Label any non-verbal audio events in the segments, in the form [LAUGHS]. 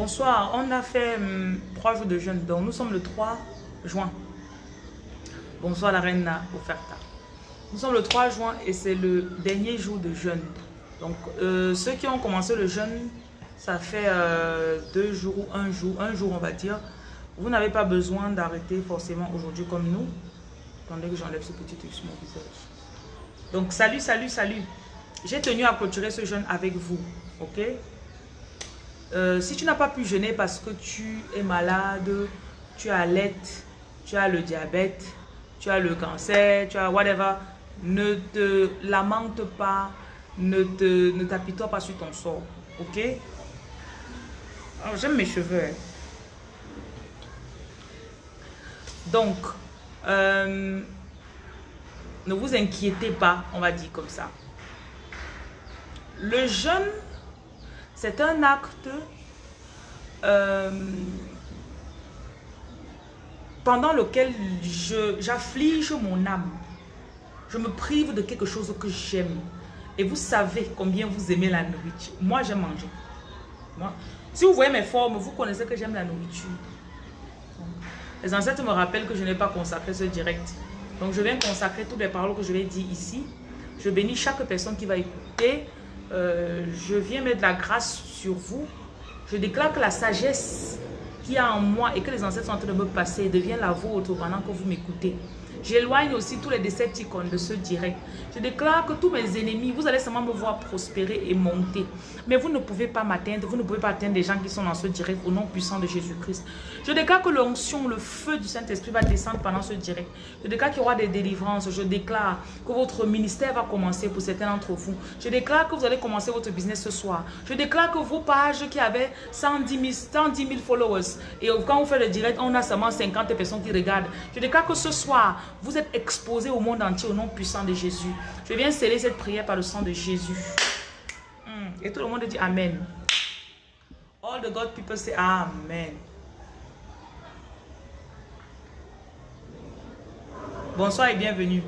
Bonsoir, on a fait hum, trois jours de jeûne, donc nous sommes le 3 juin. Bonsoir la reine Oferta. Nous sommes le 3 juin et c'est le dernier jour de jeûne. Donc euh, ceux qui ont commencé le jeûne, ça fait euh, deux jours ou un jour, un jour on va dire. Vous n'avez pas besoin d'arrêter forcément aujourd'hui comme nous. Attendez que j'enlève ce petit truc sur mon visage. Donc salut, salut, salut. J'ai tenu à clôturer ce jeûne avec vous, ok? Euh, Si tu n'as pas pu jeûner parce que tu es malade, tu as l'aide, tu as le diabète, tu as le cancer, tu as whatever, ne te lamente pas, ne te t'apitoie pas sur ton sort, ok? J'aime mes cheveux. Hein. Donc, euh, ne vous inquiétez pas, on va dire comme ça. Le jeûne, c'est un acte euh, pendant lequel j'afflige mon âme. Je me prive de quelque chose que j'aime. Et vous savez combien vous aimez la nourriture. Moi, j'aime manger. Moi, si vous voyez mes formes, vous connaissez que j'aime la nourriture. Les ancêtres me rappellent que je n'ai pas consacré ce direct. Donc, je viens consacrer toutes les paroles que je vais dire ici. Je bénis chaque personne qui va écouter. Euh, je viens mettre la grâce sur vous. Je déclare que la sagesse qui a en moi et que les ancêtres sont en train de me passer devient la vôtre pendant que vous m'écoutez. J'éloigne aussi tous les Decepticons de ce direct. Je déclare que tous mes ennemis, vous allez seulement me voir prospérer et monter. Mais vous ne pouvez pas m'atteindre, vous ne pouvez pas atteindre les gens qui sont dans ce direct au nom puissant de Jésus-Christ. Je déclare que l'onction, le feu du Saint-Esprit va descendre pendant ce direct. Je déclare qu'il y aura des délivrances. Je déclare que votre ministère va commencer pour certains d'entre vous. Je déclare que vous allez commencer votre business ce soir. Je déclare que vos pages qui avaient 110 000, 000 followers, et quand vous faites le direct, on a seulement 50 personnes qui regardent. Je déclare que ce soir, vous êtes exposés au monde entier au nom puissant de Jésus. Je viens sceller cette prière par le sang de Jésus. Hmm. Et tout le monde dit Amen. All the God people say Amen. Bonsoir et bienvenue.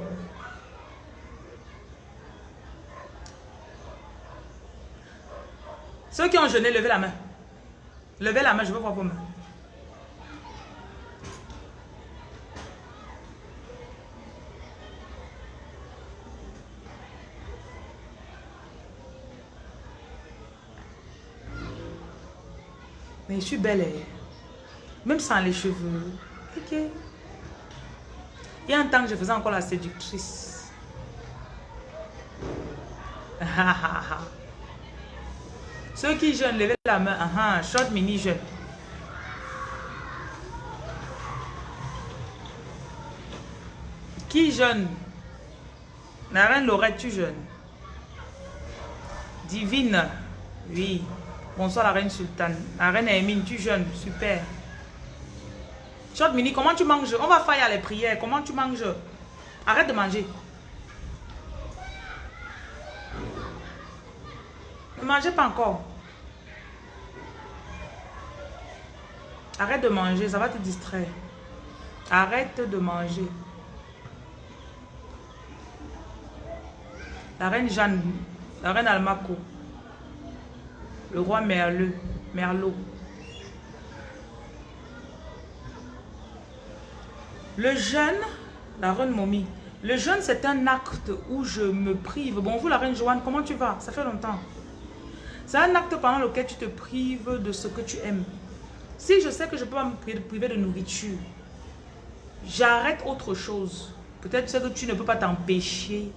Ceux qui ont jeûné, levez la main. Levez la main, je veux voir vos mains. Je suis belle. Hein. Même sans les cheveux. Ok. Il y a un temps que je faisais encore la séductrice. [LAUGHS] Ceux qui jeûnent, levez la main. Uh. Short mini jeûne. Qui jeûne? La reine Lorette, tu jeûnes. Divine. Oui. Bonsoir la reine sultane. La reine Emine, tu jeûnes. Super. Short mini, comment tu manges? On va faire les prières. Comment tu manges? Arrête de manger. Ne mangez pas encore. Arrête de manger, ça va te distraire. Arrête de manger. La reine Jeanne, la reine Almaco, le roi Merleux, Merlot. Le jeûne, la reine Momie, le jeûne c'est un acte où je me prive. Bon, vous la reine Joanne, comment tu vas? Ça fait longtemps. C'est un acte pendant lequel tu te prives de ce que tu aimes. Si je sais que je peux pas me priver de nourriture, j'arrête autre chose. Peut-être que tu ne peux pas t'empêcher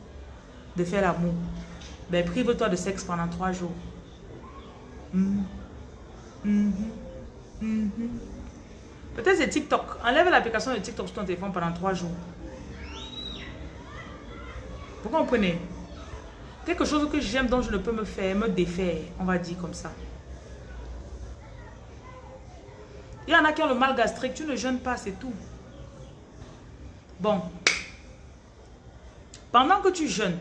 de faire l'amour. Ben, prive-toi de sexe pendant trois jours. Mm-hmm. Mm-hmm. Mm-hmm. Peut-être c'est TikTok. Enlève l'application de TikTok sur ton téléphone pendant trois jours. Vous comprenez Quelque chose que j'aime dont je ne peux me faire, me défaire, on va dire comme ça. Il y en a qui ont le mal gastrique, tu ne jeûnes pas, c'est tout. Bon. Pendant que tu jeûnes,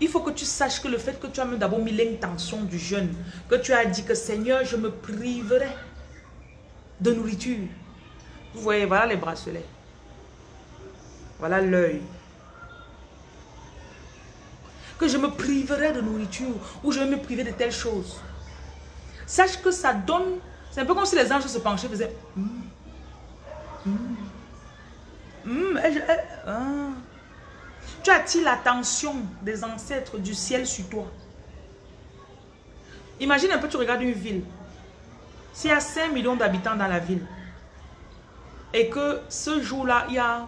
il faut que tu saches que le fait que tu as d'abord mis l'intention du jeûne, que tu as dit que Seigneur, je me priverai de nourriture. Vous voyez, voilà les bracelets. Voilà l'œil. Que je me priverai de nourriture ou je vais me priver de telle chose. Sache que ça donne... C'est un peu comme si les anges se penchaient et faisaient... Hmm, hmm, hmm, ah. Tu attires l'attention des ancêtres du ciel sur toi. Imagine un peu, tu regardes une ville. S'il y a 5 millions d'habitants dans la ville, et que ce jour-là, il y a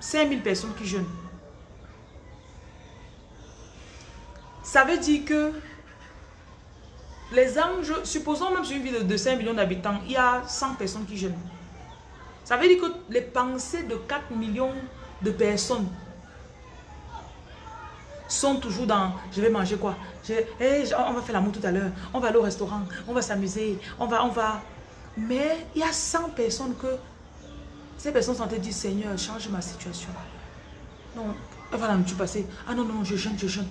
5000 personnes qui jeûnent. Ça veut dire que les anges, supposons même sur une ville de 5 millions d'habitants, il y a 100 personnes qui jeûnent. Ça veut dire que les pensées de 4 millions de personnes sont toujours dans je vais manger quoi? Eh, on va faire l'amour tout à l'heure. On va aller au restaurant. On va s'amuser. On va on va. Mais il y a 100 personnes que ces personnes sont dire Seigneur change ma situation. Non. Elle va la passer ah non non je jeûne je jeûne.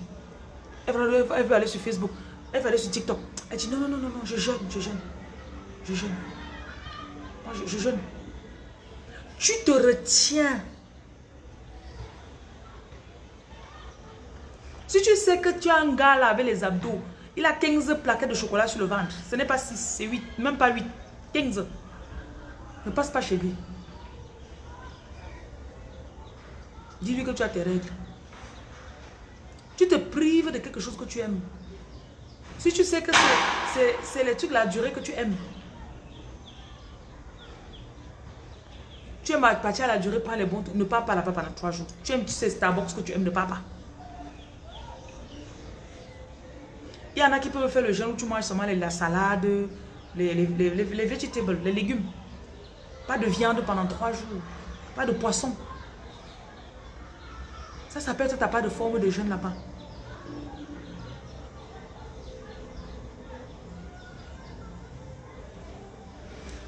Elle va, aller sur Facebook. Elle va aller sur TikTok. Elle dit non non non non je jeûne je jeûne. Je jeûne. Moi, je jeûne tu te retiens Si tu sais que tu as un gars là avec les abdos, il a 15 plaquettes de chocolat sur le ventre. Ce n'est pas 6, c'est 8, même pas 8, 15. Ne passe pas chez lui. Dis-lui que tu as tes règles. Tu te prives de quelque chose que tu aimes. Si tu sais que c'est les trucs, la durée que tu aimes. Tu aimes partir à la durée, prends les bons Ne pars pas là-bas pendant trois jours. Tu aimes, tu sais, Starbucks que tu aimes, ne pars pas. Il y en a qui peuvent faire le jeûne où tu manges seulement la salade, les, les, les, les vegetables, les légumes. Pas de viande pendant trois jours. Pas de poisson. Ça, ça peut être ta part de forme de jeûne là-bas.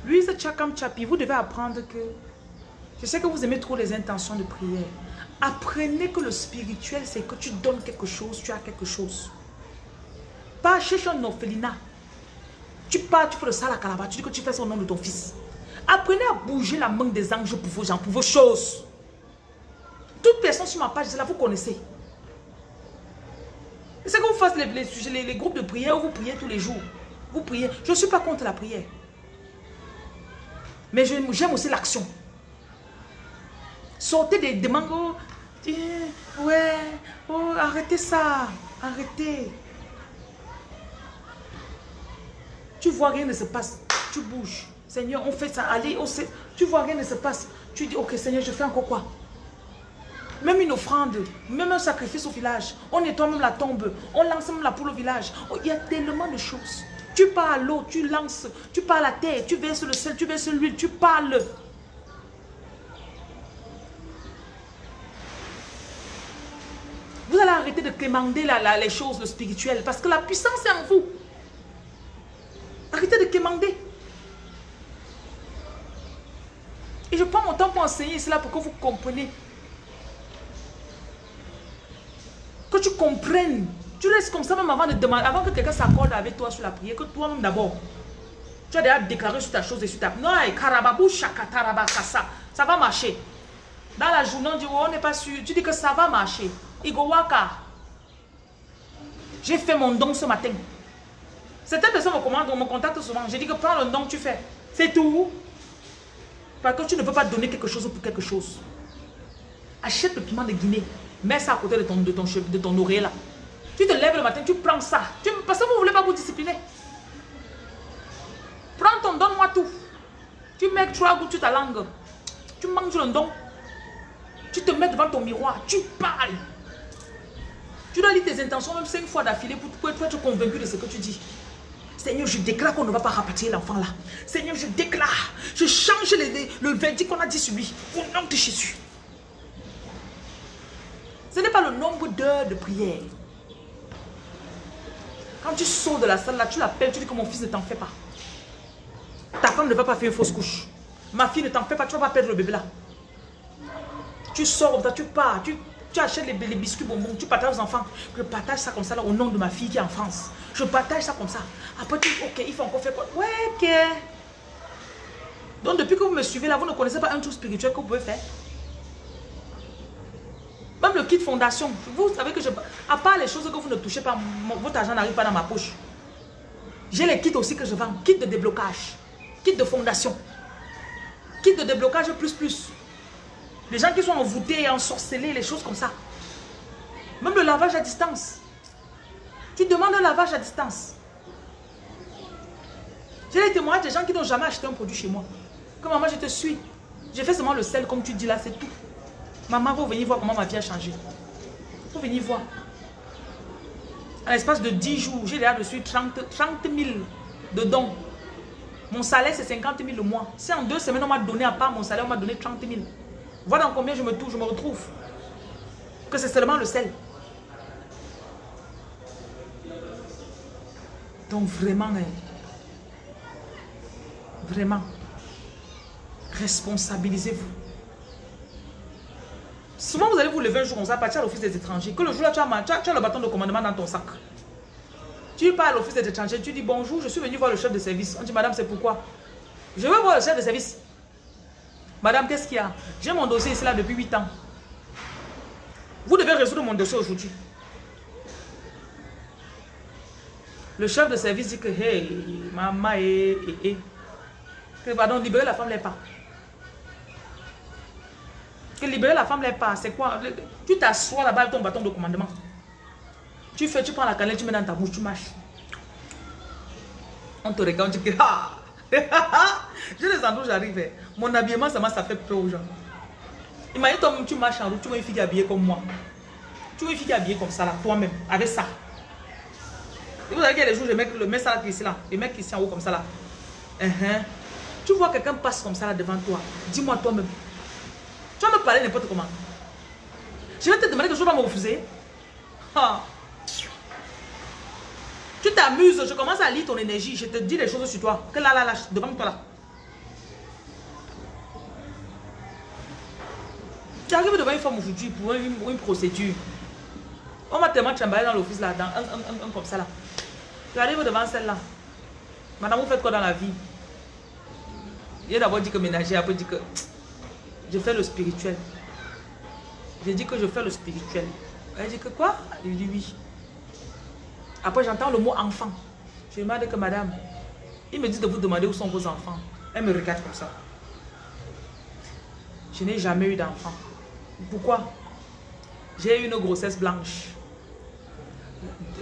Louise Chakam Chapi, vous devez apprendre que... Je sais que vous aimez trop les intentions de prière. Apprenez que le spirituel, c'est que tu donnes quelque chose, tu as quelque chose. Pas chercher un orphelinat. Tu pars, tu fais le sale à Calabar, tu dis que tu fais son nom de ton fils. Apprenez à bouger la main des anges pour vos gens, pour vos choses. Toute personne sur ma page, c'est là, vous connaissez. C'est que vous faites les, les, groupes de prière où vous priez tous les jours. Vous priez. Je ne suis pas contre la prière. Mais j'aime aussi l'action. Sortez des demandes. Oh, ouais, oh, arrêtez ça. Arrêtez. Tu vois, rien ne se passe. Tu bouges. Seigneur, on fait ça. Allez. Tu vois, rien ne se passe. Tu dis, ok, Seigneur, je fais encore quoi? Même une offrande, même un sacrifice au village. On nettoie même la tombe. On lance même la poule au village. Oh, il y a tellement de choses. Tu pars à l'eau, tu lances. Tu pars à la terre, tu verses le sel, tu verses l'huile, tu parles. De quémander les choses, le spirituel. Parce que la puissance est en vous. Arrêtez de quémander. Et je prends mon temps pour enseigner cela pour que vous compreniez. Que tu comprennes. Tu restes comme ça même avant de demander, avant que quelqu'un s'accorde avec toi sur la prière, que toi-même d'abord. Tu as déjà déclaré sur ta chose et sur ta... Non, karababou ça. Ça va marcher. Dans la journée, on dit, oh, on n'est pas sûr. Tu dis que ça va marcher. Igowaka. J'ai fait mon don ce matin. Certaines personnes me commandent, me contactent souvent. J'ai dit que prends le don que tu fais. C'est tout. Parce que tu ne peux pas donner quelque chose pour quelque chose. Achète le piment de Guinée. Mets ça à côté de ton, de ton, de ton oreille là. Tu te lèves le matin, tu prends ça. Tu, parce que vous ne voulez pas vous discipliner. Prends ton donne-moi tout. Tu mets trois gouttes sur ta langue. Tu manges le don. Tu te mets devant ton miroir. Tu parles. Tu dois lire tes intentions même cinq fois d'affilée pour, pour être convaincu de ce que tu dis. Seigneur, je déclare qu'on ne va pas rapatrier l'enfant là. Seigneur, je déclare, je change le verdict qu'on a dit sur lui. Au nom de Jésus. Ce n'est pas le nombre d'heures de prière. Quand tu sors de la salle là, tu l'appelles, tu dis que mon fils ne t'en fait pas. Ta femme ne va pas faire une fausse couche. Ma fille ne t'en fait pas, tu ne vas pas perdre le bébé là. Tu sors, tu pars, tu tu achètes les, biscuits bonbons, tu partages aux enfants. Je partage ça comme ça là, au nom de ma fille qui est en France. Je partage ça comme ça. Après tu dis, ok, il faut encore faire quoi? Ouais, ok. Donc depuis que vous me suivez là, vous ne connaissez pas un truc spirituel que vous pouvez faire? Même le kit fondation. Vous savez que je... À part les choses que vous ne touchez pas, votre argent n'arrive pas dans ma poche. J'ai les kits aussi que je vends. Kit de déblocage. Kit de fondation. Kit de déblocage plus plus. Les gens qui sont envoûtés, ensorcelés, les choses comme ça. Même le lavage à distance. Tu demandes un lavage à distance. J'ai les témoignages des gens qui n'ont jamais acheté un produit chez moi. Comme maman, je te suis. J'ai fait seulement le sel, comme tu dis là, c'est tout. Maman, vous venir voir comment ma vie a changé. Vous venir voir. À l'espace de 10 jours, j'ai déjà reçu 30, 30 000 de dons. Mon salaire, c'est 50 000 le mois. Si en deux semaines, on m'a donné à part mon salaire, on m'a donné 30 000. Voilà dans combien je me touche, je me retrouve. Que c'est seulement le sel. Donc vraiment, vraiment, responsabilisez-vous. Souvent, vous allez vous lever un jour comme ça, partir à l'office des étrangers. Que le jour-là, tu, as, le bâton de commandement dans ton sac. Tu pars à l'office des étrangers, tu dis bonjour, je suis venu voir le chef de service. On dit, madame, c'est pourquoi? Je veux voir le chef de service. Madame, qu'est-ce qu'il y a? J'ai mon dossier ici là depuis 8 ans. Vous devez résoudre mon dossier aujourd'hui. Le chef de service dit que, hey, maman, et, et, et. Que, pardon, libérer la femme, les pas. Que libérer la femme, les pas, c'est quoi? Tu t'assois là-bas avec ton bâton de commandement. Tu fais, tu prends la cannelle, tu mets dans ta bouche, tu marches. On te regarde, tu dis ah [LAUGHS] Je les endroits où j'arrive. Eh. Mon habillement, ça, ça fait peur aux gens. Imagine toi tu marches en route, tu vois une fille habillée comme moi. Tu vois une fille habillée comme ça là, toi-même, avec ça. Et vous savez qu'il y a des jours, je mets le mets ça là, ici là, le mec ici en haut comme ça là. Uh-huh. Tu vois quelqu'un passe comme ça là devant toi. Dis-moi toi-même. Tu vas me parler n'importe comment. Je vais te demander que je vais me refuser. Tu t'amuses, je commence à lire ton énergie, je te dis les choses sur toi. Que là, là, là, devant toi là. Tu arrives devant une femme aujourd'hui pour une, procédure. On m'a tellement chamballé dans l'office là, dans un, un, comme ça là. Tu arrives devant celle-là. Madame, vous faites quoi dans la vie? Il a d'abord dit que ménager, après dit que je fais le spirituel. J'ai dit que je fais le spirituel. Elle dit que quoi? Il dit oui. Après, j'entends le mot enfant. Je demande que madame, il me dit de vous demander où sont vos enfants. Elle me regarde comme ça. Je n'ai jamais eu d'enfant. Pourquoi? J'ai eu une grossesse blanche.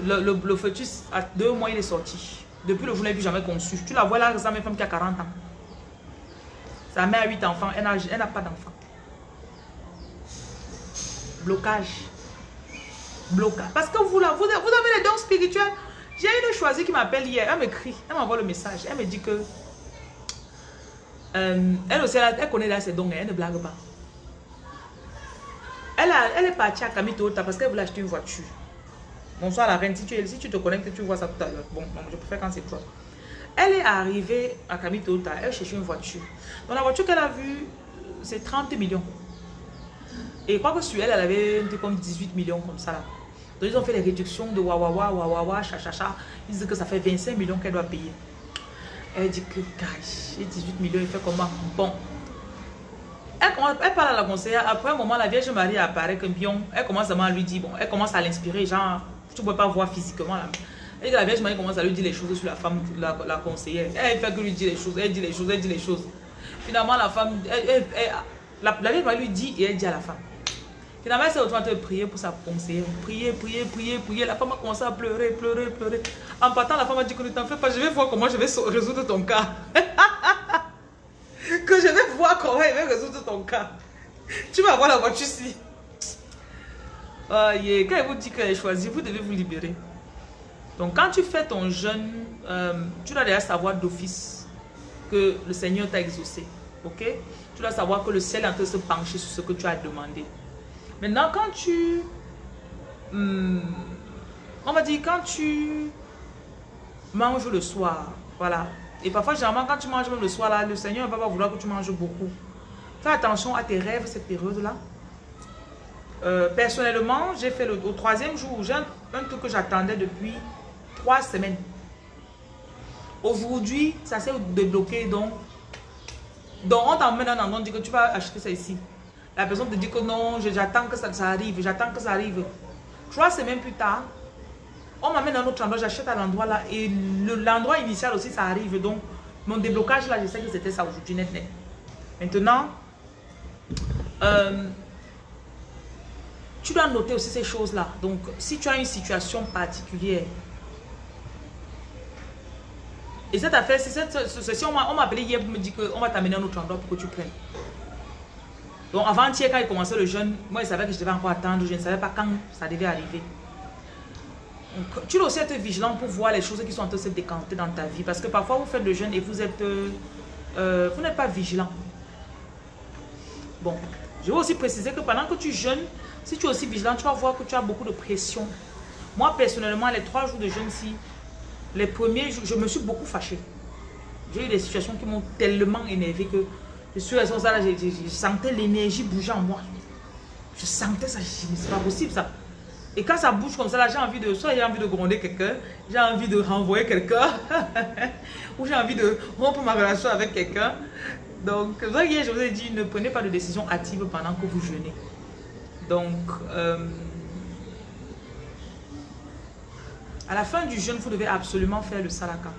Le, le, fœtus, à deux mois, il est sorti. Depuis le jour je n'ai jamais conçu. Tu la vois là, ça, même femme qui a 40 ans. Sa mère a 8 enfants, elle n'a pas d'enfant. Blocage. Blocage. Parce que vous, là, vous, vous avez les dons spirituels. J'ai une choisie qui m'appelle hier. Elle m'écrit. Elle m'envoie le message. Elle me dit que... Euh, elle aussi, elle, connaît là ses dons. Elle ne blague pas. Elle, est partie à Kamitota parce qu'elle voulait acheter une voiture. Bonsoir la reine. Si tu, te connectes, tu vois ça tout à l'heure. Bon, je préfère quand c'est toi. Elle est arrivée à Kamitota. Elle cherchait une voiture. Donc la voiture qu'elle a vue, c'est 30 millions. Et quoi que sur elle, elle avait un comme 18 millions comme ça là. Donc ils ont fait les réductions de wawawa, wawawa, chachacha. Ils disent que ça fait 25 millions qu'elle doit payer. Elle dit que, j'ai 18 millions, il fait comment? Bon. Elle, elle, parle à la conseillère. Après un moment, la Vierge Marie apparaît comme pion. Elle commence à lui dire, bon, elle commence à l'inspirer, genre, tu ne peux pas voir physiquement là. Et la Vierge Marie commence à lui dire les choses sur la femme, la, conseillère. Elle fait que lui dire les choses, elle dit les choses, elle dit les choses. Finalement, la femme, la, la Vierge Marie lui dit et elle dit à la femme. Finalement, elle s'est retrouvée en prier pour sa conseillère. Prier, prier, prier, prier. La femme a commencé à pleurer, pleurer, pleurer. En partant, la femme a dit que ne t'en fais pas, je vais voir comment je vais résoudre ton cas. [LAUGHS] que je vais voir comment je vais résoudre ton cas. Tu vas voir la voiture ici. Quand elle vous dit qu'elle est choisie, vous devez vous libérer. Donc, quand tu fais ton jeûne, euh, tu dois déjà savoir d'office que le Seigneur t'a exaucé. Ok? Tu dois savoir que le ciel est en train de se pencher sur ce que tu as demandé. Maintenant, quand tu... Hmm, on va dire, quand tu manges le soir, voilà. Et parfois, généralement, quand tu manges le soir, là, le Seigneur ne va pas vouloir que tu manges beaucoup. Fais attention à tes rêves cette période-là. Euh, personnellement, j'ai fait le au troisième jour, j'ai un, truc que j'attendais depuis trois semaines. Aujourd'hui, ça s'est débloqué, donc, donc on t'emmène un endroit, on dit que tu vas acheter ça ici. La personne te dit que non, j'attends que ça, ça arrive, j'attends que ça arrive. Trois semaines plus tard, on m'amène dans un autre endroit, j'achète à l'endroit là et l'endroit initial aussi, ça arrive. Donc, mon déblocage là, je sais que c'était ça aujourd'hui, net, net. Maintenant, euh, tu dois noter aussi ces choses-là. Donc, si tu as une situation particulière, et cette affaire, si, cette, on m'a appelé hier pour me dire qu'on va t'amener à un autre endroit pour que tu prennes. Donc, avant-hier, quand il commençait le jeûne, moi, je savais que je devais encore attendre. Je ne savais pas quand ça devait arriver. Tu dois aussi être vigilant pour voir les choses qui sont en train de se décanter dans ta vie. Parce que parfois, vous faites le jeûne et. Euh, euh, vous n'êtes pas vigilant. Bon, je vais aussi préciser que pendant que tu jeûnes, si tu es aussi vigilant, tu vas voir que tu as beaucoup de pression. Moi, personnellement, les trois jours de jeûne-ci, les premiers jours, je me suis beaucoup fâchée. J'ai eu des situations qui m'ont tellement énervé que je suis à ça, là, je, sentais l'énergie bouger en moi. Je sentais ça, c'est pas possible ça. Et quand ça bouge comme ça, là, j'ai envie de, soit j'ai envie de gronder quelqu'un, j'ai envie de renvoyer quelqu'un, [LAUGHS] ou j'ai envie de rompre ma relation avec quelqu'un. Donc, voyez, je vous ai dit, ne prenez pas de décision active pendant que vous jeûnez. Donc, euh, à la fin du jeûne, vous devez absolument faire le salaka.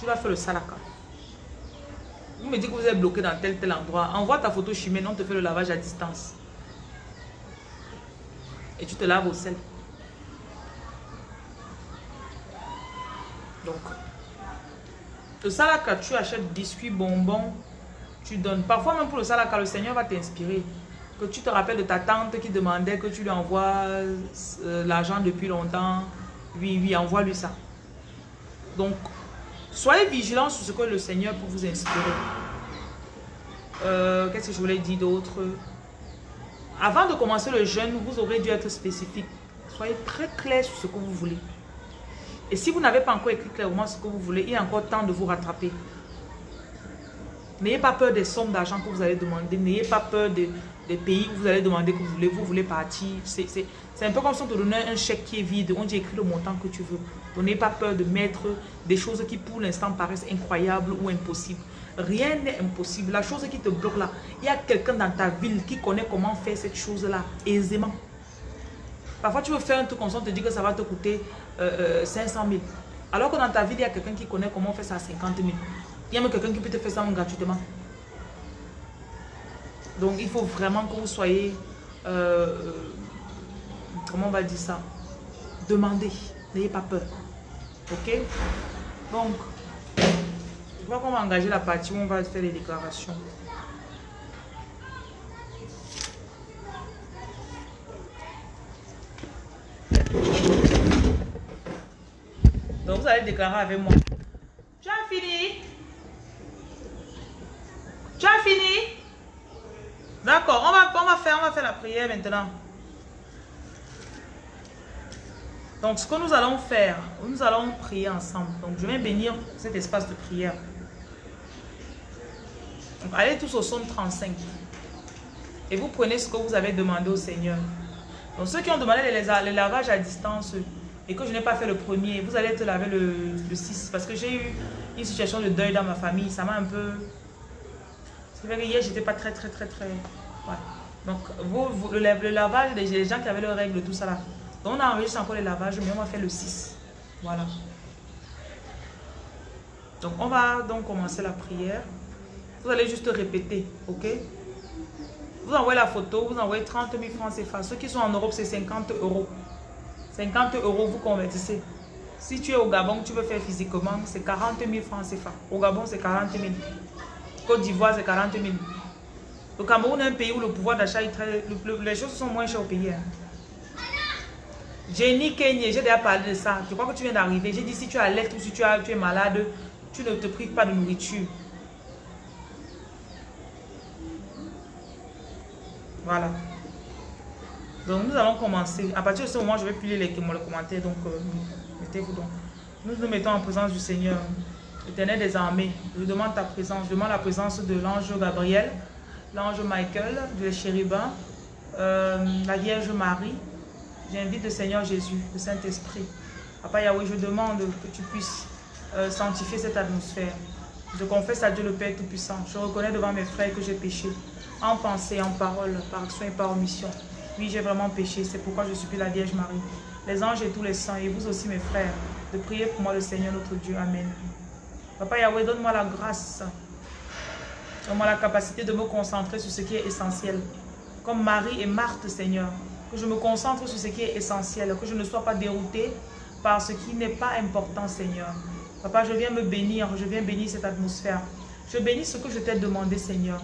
Tu vas faire le salaka. Vous me dites que vous êtes bloqué dans tel tel endroit. Envoie ta photo chimée, on te fait le lavage à distance. Et tu te laves au sel. Donc, le salaka, tu achètes biscuits, bonbons, tu donnes. Parfois même pour le salaka, le Seigneur va t'inspirer. Que tu te rappelles de ta tante qui demandait que tu lui envoies euh, l'argent depuis longtemps. Oui, oui, envoie-lui ça. Donc, soyez vigilants sur ce que le Seigneur peut vous inspirer. Euh, qu'est-ce que je voulais dire d'autre? Avant de commencer le jeûne, vous aurez dû être spécifique. Soyez très clair sur ce que vous voulez. Et si vous n'avez pas encore écrit clairement ce que vous voulez, il y a encore temps de vous rattraper. N'ayez pas peur des sommes d'argent que vous allez demander. N'ayez pas peur des, pays où vous allez demander que vous voulez, vous voulez partir. C'est un peu comme si on te donnait un chèque qui est vide. On dit écrit le montant que tu veux. n'ayez pas peur de mettre des choses qui pour l'instant paraissent incroyables ou impossibles. Rien n'est impossible. La chose qui te bloque là, il y a quelqu'un dans ta ville qui connaît comment faire cette chose-là aisément. Parfois, tu veux faire un truc comme ça, on te dit que ça va te coûter 500 euh, 000. Euh, Alors que dans ta ville, il y a quelqu'un qui connaît comment faire ça à 50 000. Il y a même quelqu'un qui peut te faire ça gratuitement. Donc, il faut vraiment que vous soyez... Euh, comment on va dire ça? Demandez. N'ayez pas peur. Ok? Donc, je crois qu'on va engager la partie où on va faire les déclarations. Donc, vous allez déclarer avec moi. Tu as fini? Tu as fini? D'accord, on va, faire, la prière maintenant. Donc, ce que nous allons faire, nous allons prier ensemble. Donc, je vais bénir cet espace de prière. Allez tous au psaume 35. Et vous prenez ce que vous avez demandé au Seigneur. Donc, ceux qui ont demandé le lavage à distance, et que je n'ai pas fait le premier, vous allez te laver le, 6. Parce que j'ai eu une situation de deuil dans ma famille. Ça m'a un peu... C'est vrai que hier, j'étais pas très, très, très, très... Ouais. Donc, vous, le, lavage, les, gens qui avaient leurs règles, tout ça là. Donc, on a enregistré encore le lavage, mais on va faire le 6. Voilà. Donc, on va donc commencer la prière. Vous allez juste répéter, ok? Vous envoyez la photo, vous envoyez 30 000 francs CFA. Ceux qui sont en Europe, c'est 50 euros. 50 euros, vous convertissez. Si tu es au Gabon, tu veux faire physiquement, c'est 40 000 francs CFA. Au Gabon, c'est 40 000. Côte d'Ivoire, c'est 40 000. Le Cameroun est un pays où le pouvoir d'achat est très... les choses sont moins chères au pays. Hein. Jenny Kenya, j'ai déjà parlé de ça. Je crois que tu viens d'arriver. J'ai dit si tu as l'aide ou si tu, as, tu es malade, tu ne te prives pas de nourriture. Voilà. Donc nous allons commencer. À partir de ce moment, je vais plus les, les commentaires. Donc euh, mettez-vous donc. Nous nous mettons en présence du Seigneur, éternel des armées. Je demande ta présence. Je demande la présence de l'ange Gabriel, l'ange Michael, de chérubins, euh, la Vierge Marie. J'invite le Seigneur Jésus, le Saint-Esprit. Papa Yahweh, je demande que tu puisses euh, sanctifier cette atmosphère. Je confesse à Dieu le Père Tout-Puissant. Je reconnais devant mes frères que j'ai péché. En pensée, en parole, par action et par omission. Oui, j'ai vraiment péché. C'est pourquoi je supplie la Vierge Marie, les anges et tous les saints, et vous aussi mes frères, de prier pour moi le Seigneur notre Dieu. Amen. Papa Yahweh, donne-moi la grâce. Donne-moi la capacité de me concentrer sur ce qui est essentiel. Comme Marie et Marthe, Seigneur. Que je me concentre sur ce qui est essentiel. Que je ne sois pas dérouté par ce qui n'est pas important, Seigneur. Papa, je viens me bénir, je viens bénir cette atmosphère. Je bénis ce que je t'ai demandé, Seigneur.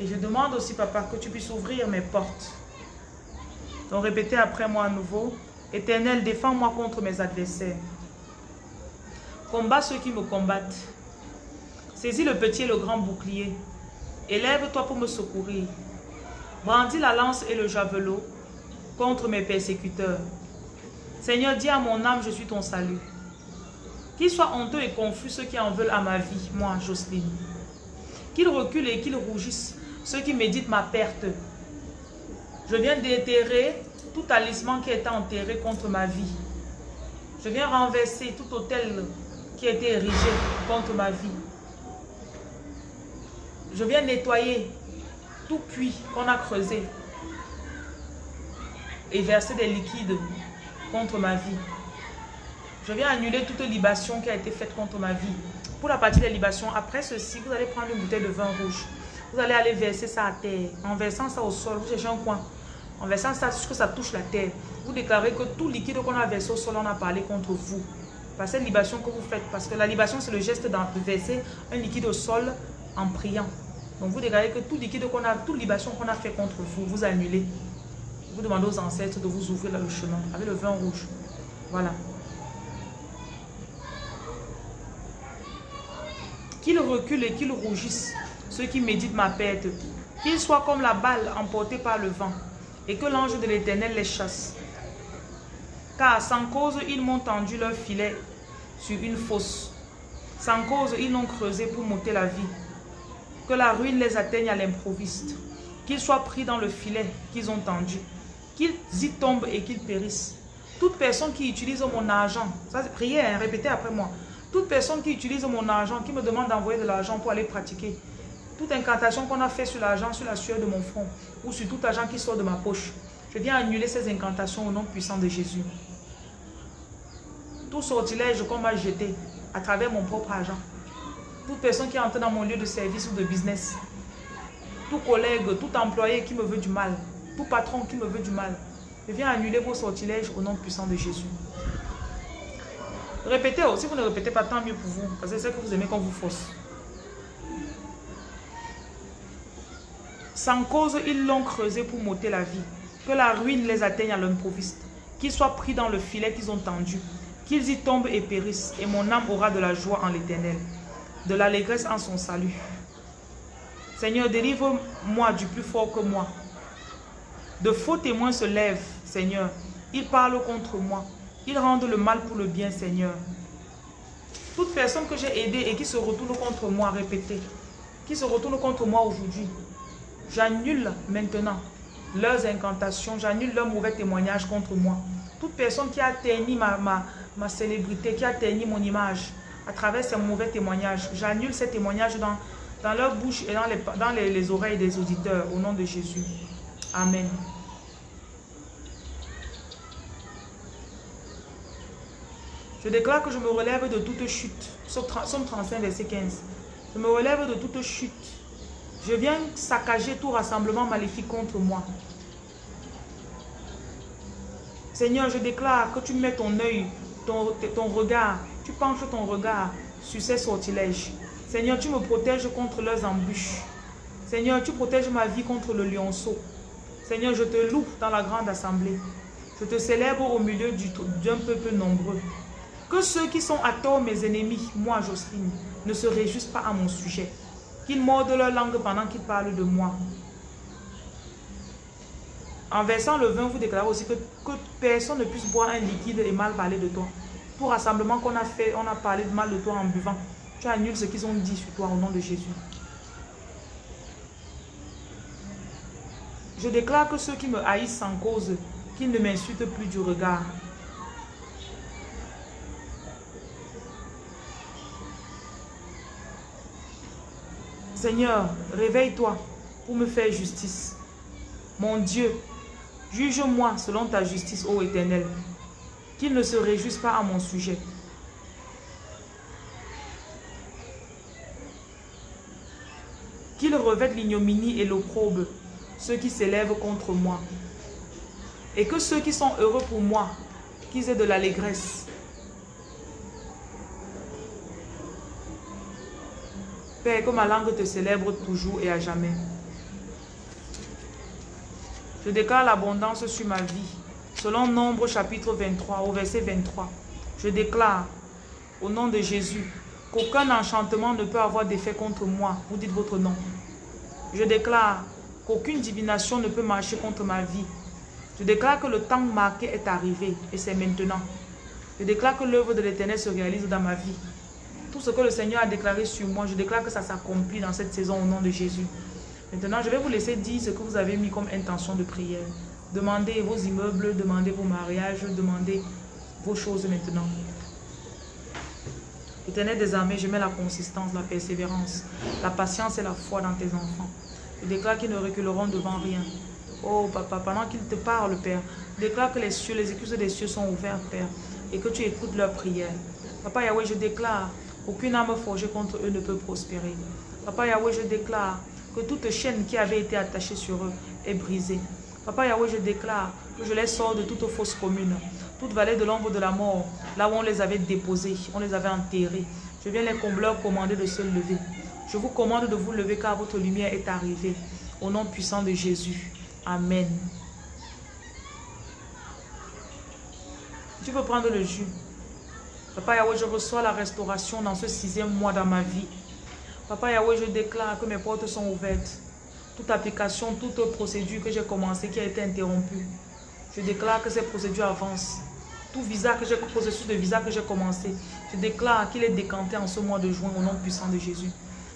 Et je demande aussi, Papa, que tu puisses ouvrir mes portes. Donc répétez après moi à nouveau. Éternel, défends-moi contre mes adversaires. Combat ceux qui me combattent. Saisis le petit et le grand bouclier. Élève-toi pour me secourir. Brandis la lance et le javelot contre mes persécuteurs. Seigneur, dis à mon âme, je suis ton salut. Qu'ils soient honteux et confus ceux qui en veulent à ma vie, moi, Jocelyne. Qu'ils reculent et qu'ils rougissent ceux qui méditent ma perte. Je viens déterrer tout talisman qui était enterré contre ma vie. Je viens renverser tout hôtel qui a été érigé contre ma vie. Je viens nettoyer tout puits qu'on a creusé et verser des liquides contre ma vie. Je viens annuler toute libation qui a été faite contre ma vie. Pour la partie des libations, après ceci, vous allez prendre une bouteille de vin rouge. Vous allez aller verser ça à terre. En versant ça au sol, vous cherchez un coin. En versant ça jusqu'à ce que ça touche la terre. Vous déclarez que tout liquide qu'on a versé au sol, on a parlé contre vous. Par cette libation que vous faites. Parce que la libation, c'est le geste de verser un liquide au sol en priant. Donc vous déclarez que tout liquide qu'on a, toute libation qu'on a fait contre vous, vous annulez. Vous demandez aux ancêtres de vous ouvrir le chemin avec le vin rouge. Voilà. Qu'ils reculent et qu'ils rougissent, ceux qui méditent ma perte. Qu'ils soient comme la balle emportée par le vent, et que l'ange de l'éternel les chasse. Car sans cause, ils m'ont tendu leur filet sur une fosse. Sans cause, ils l'ont creusé pour monter la vie. Que la ruine les atteigne à l'improviste. Qu'ils soient pris dans le filet qu'ils ont tendu. Qu'ils y tombent et qu'ils périssent. Toute personne qui utilise mon argent, ça priez, hein, répétez après moi. Toute personne qui utilise mon argent, qui me demande d'envoyer de l'argent pour aller pratiquer, toute incantation qu'on a fait sur l'argent, sur la sueur de mon front, ou sur tout argent qui sort de ma poche, je viens annuler ces incantations au nom puissant de Jésus. Tout sortilège qu'on m'a jeté à travers mon propre argent, toute personne qui entre dans mon lieu de service ou de business, tout collègue, tout employé qui me veut du mal, tout patron qui me veut du mal, je viens annuler vos sortilèges au nom puissant de Jésus. Répétez, si vous ne répétez pas, tant mieux pour vous. Parce que c'est que vous aimez qu'on vous force. Sans cause, ils l'ont creusé pour monter la vie. Que la ruine les atteigne à l'improviste. Qu'ils soient pris dans le filet qu'ils ont tendu. Qu'ils y tombent et périssent. Et mon âme aura de la joie en l'éternel. De l'allégresse en son salut. Seigneur, délivre-moi du plus fort que moi. De faux témoins se lèvent, Seigneur. Ils parlent contre moi. Ils rendent le mal pour le bien, Seigneur. Toute personne que j'ai aidée et qui se retourne contre moi, répétez, qui se retourne contre moi aujourd'hui, j'annule maintenant leurs incantations, j'annule leurs mauvais témoignages contre moi. Toute personne qui a terni ma, ma, ma célébrité, qui a terni mon image à travers ces mauvais témoignages, j'annule ces témoignages dans, dans leur bouche et dans, les, les oreilles des auditeurs, au nom de Jésus. Amen. Je déclare que je me relève de toute chute. Somme 35, verset 15. Je me relève de toute chute. Je viens saccager tout rassemblement maléfique contre moi. Seigneur, je déclare que tu mets ton œil, ton, regard, tu penches ton regard sur ces sortilèges. Seigneur, tu me protèges contre leurs embûches. Seigneur, tu protèges ma vie contre le lionceau. Seigneur, je te loue dans la grande assemblée. Je te célèbre au milieu d'un peuple nombreux. Que ceux qui sont à tort mes ennemis, moi Jocelyne, ne se réjouissent pas à mon sujet. Qu'ils mordent leur langue pendant qu'ils parlent de moi. En versant le vin, vous déclarez aussi que, que personne ne puisse boire un liquide et mal parler de toi. Tout rassemblement qu'on a fait, on a parlé de mal de toi en buvant. Tu annules ce qu'ils ont dit sur toi au nom de Jésus. Je déclare que ceux qui me haïssent sans cause, qu'ils ne m'insultent plus du regard. Seigneur, réveille-toi pour me faire justice. Mon Dieu, juge-moi selon ta justice, ô Éternel. Qu'il ne se réjouisse pas à mon sujet. Qu'il revête l'ignominie et l'opprobre, ceux qui s'élèvent contre moi. Et que ceux qui sont heureux pour moi, qu'ils aient de l'allégresse. Père, que ma langue te célèbre toujours et à jamais. Je déclare l'abondance sur ma vie. Selon Nombre chapitre 23 au verset 23. Je déclare au nom de Jésus qu'aucun enchantement ne peut avoir d'effet contre moi. Vous dites votre nom. Je déclare qu'aucune divination ne peut marcher contre ma vie. Je déclare que le temps marqué est arrivé et c'est maintenant. Je déclare que l'œuvre de l'Éternel se réalise dans ma vie. Tout ce que le Seigneur a déclaré sur moi, je déclare que ça s'accomplit dans cette saison au nom de Jésus. Maintenant, je vais vous laisser dire ce que vous avez mis comme intention de prière. Demandez vos immeubles, demandez vos mariages, demandez vos choses maintenant. Éternel des armées, je mets la consistance, la persévérance, la patience et la foi dans tes enfants. Je déclare qu'ils ne reculeront devant rien. Oh papa, pendant qu'ils te parlent, Père, déclare que les cieux, les écluses des cieux sont ouvertes, Père, et que tu écoutes leurs prières. Papa Yahweh, je déclare aucune âme forgée contre eux ne peut prospérer. Papa Yahweh, je déclare que toute chaîne qui avait été attachée sur eux est brisée. Papa Yahweh, je déclare que je les sors de toute fausse commune, toute vallée de l'ombre de la mort, là où on les avait déposés, on les avait enterrés. Je viens les combleurs commander de se lever. Je vous commande de vous lever car votre lumière est arrivée. Au nom puissant de Jésus. Amen. Tu peux prendre le jus. Papa Yahweh, je reçois la restauration dans ce sixième mois dans ma vie. Papa Yahweh, je déclare que mes portes sont ouvertes. Toute application, toute procédure que j'ai commencée qui a été interrompue. Je déclare que ces procédures avancent. Tout visa que j'ai, processus de visa que j'ai commencé, je déclare qu'il est décanté en ce mois de juin au nom puissant de Jésus.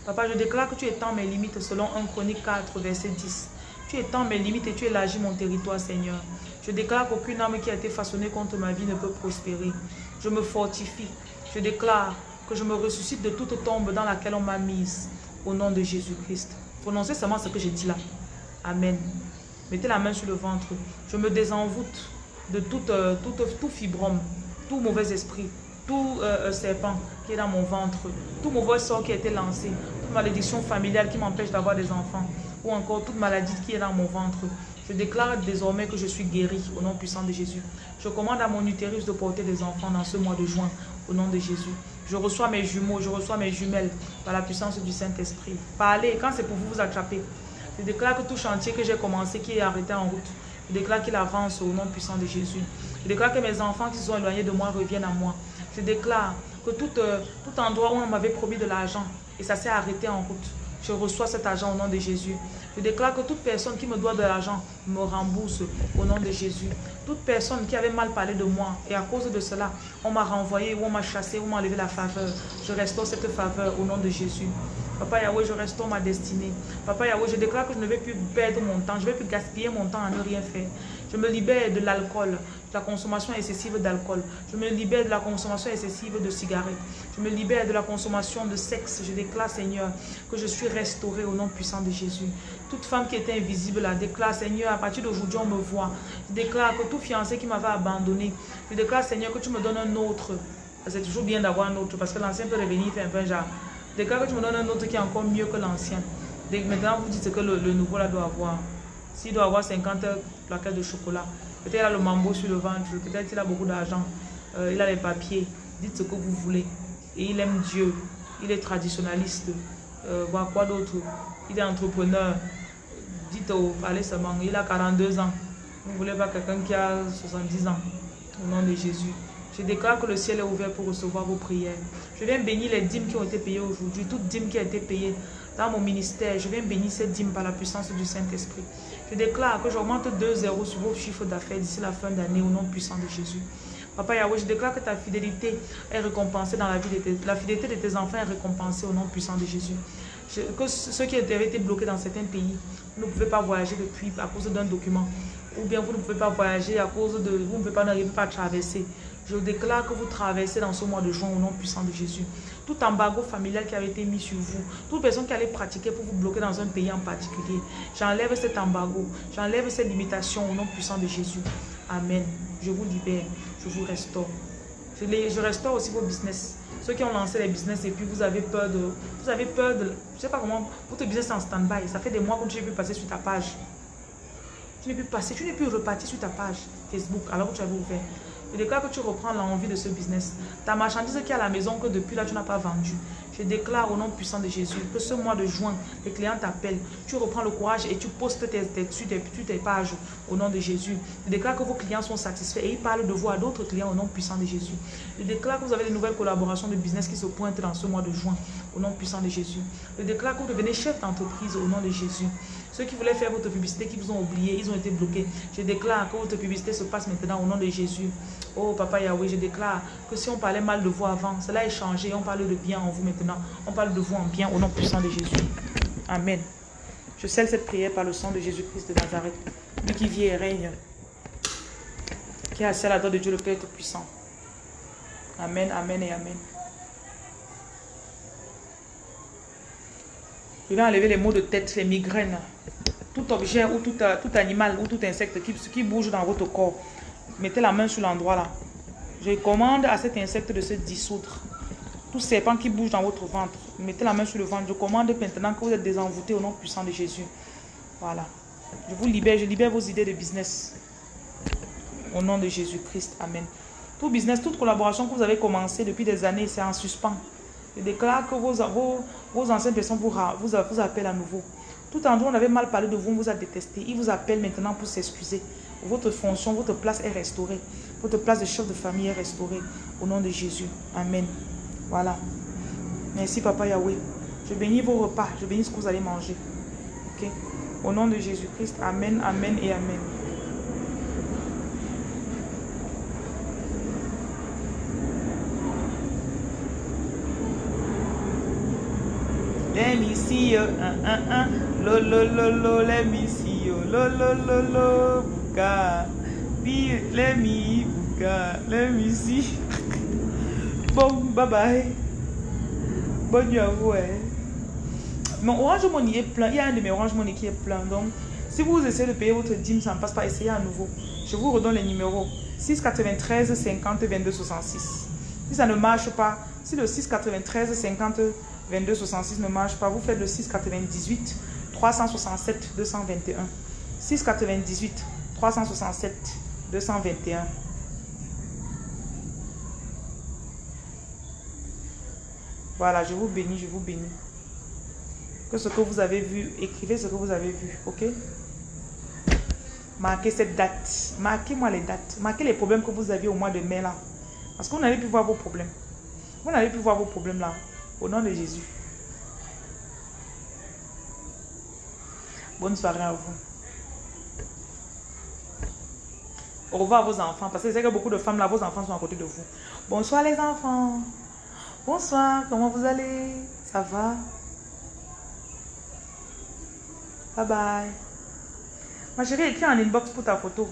Papa, je déclare que tu étends mes limites selon 1 Chronique 4, verset 10. Tu étends mes limites et tu élargis mon territoire, Seigneur. Je déclare qu'aucune âme qui a été façonnée contre ma vie ne peut prospérer. Je me fortifie. Je déclare que je me ressuscite de toute tombe dans laquelle on m'a mise. Au nom de Jésus-Christ. Prononcez seulement ce que j'ai dit là. Amen. Mettez la main sur le ventre. Je me désenvoûte de tout, euh, tout, tout fibrome, tout mauvais esprit, tout euh, euh, serpent qui est dans mon ventre, tout mauvais sort qui a été lancé, toute malédiction familiale qui m'empêche d'avoir des enfants, ou encore toute maladie qui est dans mon ventre. Je déclare désormais que je suis guéri au nom puissant de Jésus. Je commande à mon utérus de porter des enfants dans ce mois de juin au nom de Jésus. Je reçois mes jumeaux, je reçois mes jumelles par la puissance du Saint-Esprit. Parlez, quand c'est pour vous vous attraper. Je déclare que tout chantier que j'ai commencé, qui est arrêté en route, je déclare qu'il avance au nom puissant de Jésus. Je déclare que mes enfants qui sont éloignés de moi reviennent à moi. Je déclare que tout, euh, tout endroit où on m'avait promis de l'argent et ça s'est arrêté en route, je reçois cet argent au nom de Jésus. Je déclare que toute personne qui me doit de l'argent me rembourse au nom de Jésus. Toute personne qui avait mal parlé de moi et à cause de cela, on m'a renvoyé ou on m'a chassé ou on m'a enlevé la faveur. Je restaure cette faveur au nom de Jésus. Papa Yahweh, je restaure ma destinée. Papa Yahweh, je déclare que je ne vais plus perdre mon temps. Je ne vais plus gaspiller mon temps à ne rien faire. Je me libère de l'alcool, la consommation excessive d'alcool. Je me libère de la consommation excessive de cigarettes. Je me libère de la consommation de sexe. Je déclare, Seigneur, que je suis restauré au nom puissant de Jésus. Toute femme qui était invisible là, déclare, Seigneur, à partir d'aujourd'hui, on me voit. Je déclare que tout fiancé qui m'avait abandonné, je déclare, Seigneur, que tu me donnes un autre. C'est toujours bien d'avoir un autre parce que l'ancien peut revenir faire un peu genre. Déclare que tu me donnes un autre qui est encore mieux que l'ancien. Maintenant, vous dites que le, nouveau là doit avoir. S'il doit avoir 50 plaquettes de chocolat, peut-être il a le mambo sur le ventre, peut-être il a beaucoup d'argent, euh, il a les papiers. Dites ce que vous voulez. Et il aime Dieu. Il est traditionnaliste. Euh, quoi d'autre? Il est entrepreneur. Dites au palais seulement. Il a 42 ans. Vous ne voulez pas quelqu'un qui a 70 ans? Au nom de Jésus. Je déclare que le ciel est ouvert pour recevoir vos prières. Je viens bénir les dîmes qui ont été payées aujourd'hui. Toute dîme qui a été payée dans mon ministère, je viens bénir cette dîme par la puissance du Saint-Esprit. Je déclare que j'augmente 2 zéros sur vos chiffres d'affaires d'ici la fin d'année au nom puissant de Jésus. Papa Yahweh, je déclare que ta fidélité est récompensée dans la vie de tes... La fidélité de tes enfants est récompensée au nom puissant de Jésus. que ceux qui avaient été bloqués dans certains pays, ne pouvez pas voyager depuis à cause d'un document. Ou bien vous ne pouvez pas voyager à cause de... Vous ne pouvez pas n'arriver pas à traverser. Je déclare que vous traversez dans ce mois de juin au nom puissant de Jésus. Tout embargo familial qui avait été mis sur vous, toute personne qui allait pratiquer pour vous bloquer dans un pays en particulier, j'enlève cet embargo, j'enlève cette limitation au nom puissant de Jésus. Amen. Je vous libère, je vous restaure. Je, restaure aussi vos business. Ceux qui ont lancé les business et puis vous avez peur de... Vous avez peur de... Je sais pas comment... Votre business est en stand-by. Ça fait des mois que tu n'es plus passer sur ta page. Tu n'es plus passé, tu n'es plus reparti sur ta page Facebook alors que tu avais ouvert. Je déclare que tu reprends l'envie de ce business. Ta marchandise qui est à la maison que depuis là tu n'as pas vendu. Je déclare au nom puissant de Jésus que ce mois de juin, les clients t'appellent. Tu reprends le courage et tu postes tes, tes, tes, tes pages au nom de Jésus. Je déclare que vos clients sont satisfaits et ils parlent de vous à d'autres clients au nom puissant de Jésus. Je déclare que vous avez de nouvelles collaborations de business qui se pointent dans ce mois de juin au nom puissant de Jésus. Je déclare que vous devenez chef d'entreprise au nom de Jésus. Ceux qui voulaient faire votre publicité, qui vous ont oublié, ils ont été bloqués. Je déclare que votre publicité se passe maintenant au nom de Jésus. Oh Papa Yahweh, je déclare que si on parlait mal de vous avant, cela est changé. On parle de bien en vous maintenant. On parle de vous en bien au nom puissant de Jésus. Amen. Je scelle cette prière par le sang de Jésus-Christ de Nazareth. Lui qui vit et règne. Qui a assis à la droite de Dieu le Père Tout-Puissant. Amen, Amen et Amen. Je vais enlever les maux de tête, les migraines. Tout objet ou tout, euh, animal ou tout insecte qui, qui bouge dans votre corps. Mettez la main sur l'endroit là. Je commande à cet insecte de se dissoudre. Tout serpent qui bouge dans votre ventre, mettez la main sur le ventre. Je commande maintenant que vous êtes désenvoûté au nom puissant de Jésus. Voilà. Je vous libère, je libère vos idées de business. Au nom de Jésus-Christ. Amen. Tout business, toute collaboration que vous avez commencé depuis des années, c'est en suspens. Je déclare que vos, anciennes personnes vous, vous, appellent à nouveau. Tout endroit on avait mal parlé de vous, on vous a détesté. Ils vous appellent maintenant pour s'excuser. Votre fonction, votre place est restaurée. Votre place de chef de famille est restaurée. Au nom de Jésus. Amen. Voilà. Merci Papa Yahweh. Je bénis vos repas. Je bénis ce que vous allez manger. Ok? Au nom de Jésus-Christ. Amen, Amen et Amen. Let me see you, uh, uh, uh. Lo, lo, lo, lo. Lo, lo, lo, lo, Be, let me, God, let me see. Bon, bye bye. Bonne nuit à vous. Hein. Mon Orange Money est plein. Il y a un de mes Orange Money qui est plein. Donc, si vous essayez de payer votre dîme, ça ne passe pas. Essayez à nouveau. Je vous redonne les numéros. 693 50 22 66. Si ça ne marche pas, si le 693 50 22 66 ne marche pas, vous faites le 698 367 221. 698 367 221. Voilà, je vous bénis, je vous bénis. Que ce que vous avez vu, écrivez ce que vous avez vu, ok? Marquez cette date. Marquez-moi les dates. Marquez les problèmes que vous aviez au mois de mai là. Parce qu'on n'avait pu voir vos problèmes. Vous n'avez pu voir vos problèmes là. Au nom de Jésus. Bonne soirée à vous. Au revoir à vos enfants. Parce que c'est que beaucoup de femmes là, vos enfants sont à côté de vous. Bonsoir les enfants. Bonsoir, comment vous allez? Ça va? Bye bye. Ma chérie, écris en inbox pour ta photo.